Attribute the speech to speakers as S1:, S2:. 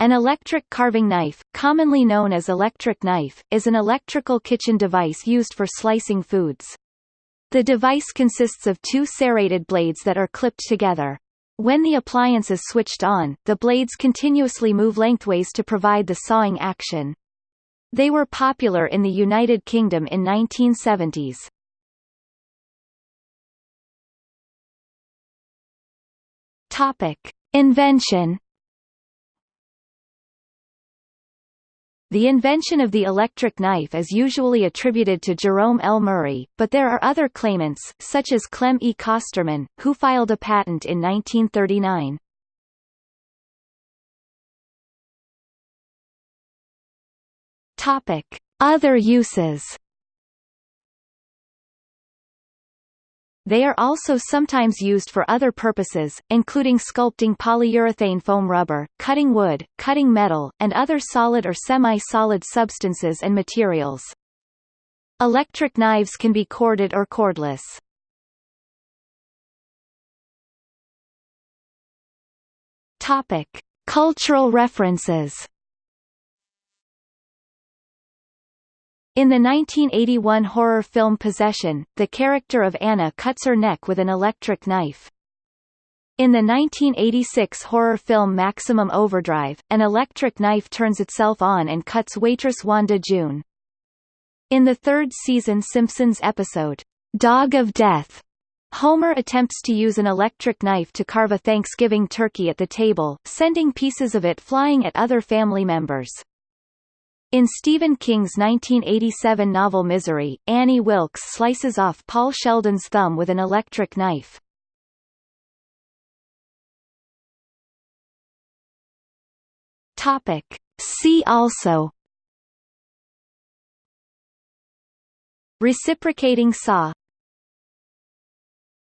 S1: An electric carving knife, commonly known as electric knife, is an electrical kitchen device used for slicing foods. The device consists of two serrated blades that are clipped together. When the appliance is switched on, the blades continuously move lengthways to provide the sawing action. They were popular in the United Kingdom in 1970s. Topic: Invention The invention of the electric knife is usually attributed to Jerome L. Murray, but there are other claimants, such as Clem E. Kosterman, who filed a patent in 1939. Topic: Other uses They are also sometimes used for other purposes, including sculpting polyurethane foam rubber, cutting wood, cutting metal, and other solid or semi-solid substances and materials. Electric knives can be corded or cordless. Topic: Cultural references In the 1981 horror film Possession, the character of Anna cuts her neck with an electric knife. In the 1986 horror film Maximum Overdrive, an electric knife turns itself on and cuts waitress Wanda June. In the third season Simpsons episode, Dog of Death, Homer attempts to use an electric knife to carve a Thanksgiving turkey at the table, sending pieces of it flying at other family members. In Stephen King's 1987 novel Misery, Annie Wilkes slices off Paul Sheldon's thumb with an electric knife. Topic. See also Reciprocating saw